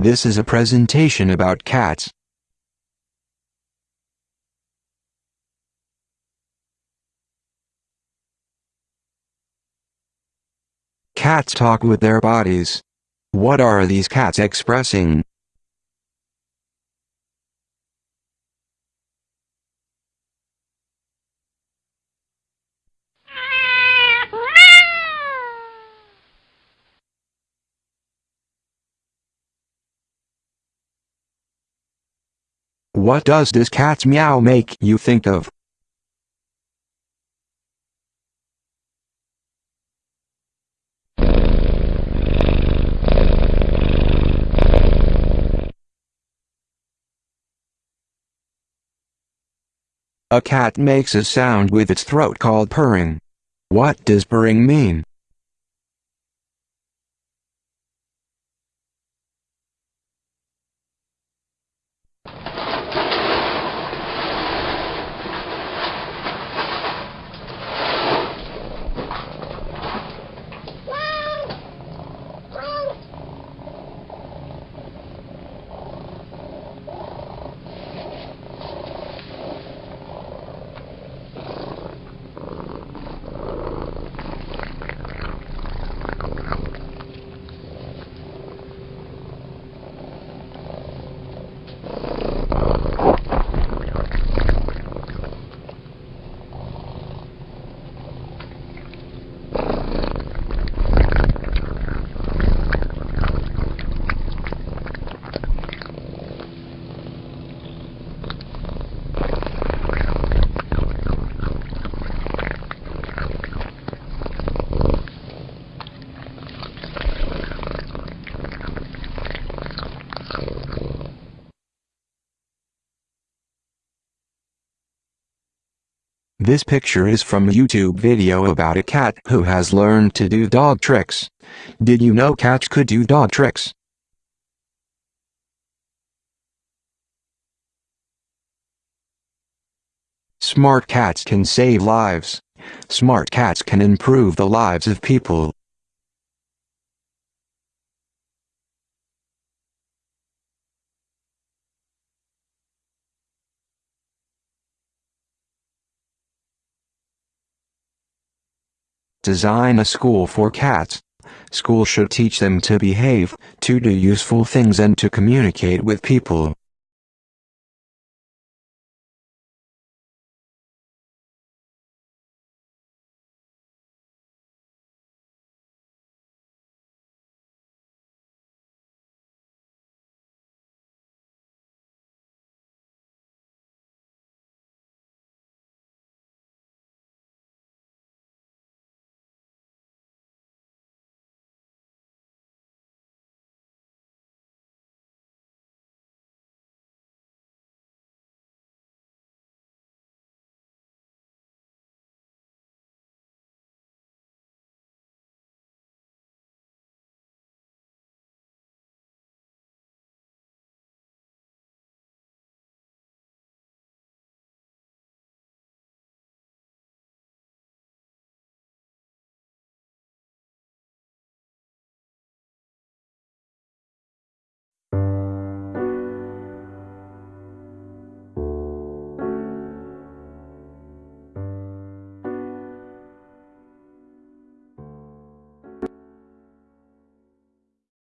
This is a presentation about cats. Cats talk with their bodies. What are these cats expressing? What does this cat's meow make you think of? A cat makes a sound with its throat called purring. What does purring mean? This picture is from a YouTube video about a cat who has learned to do dog tricks. Did you know cats could do dog tricks? Smart cats can save lives. Smart cats can improve the lives of people. Design a school for cats. School should teach them to behave, to do useful things and to communicate with people.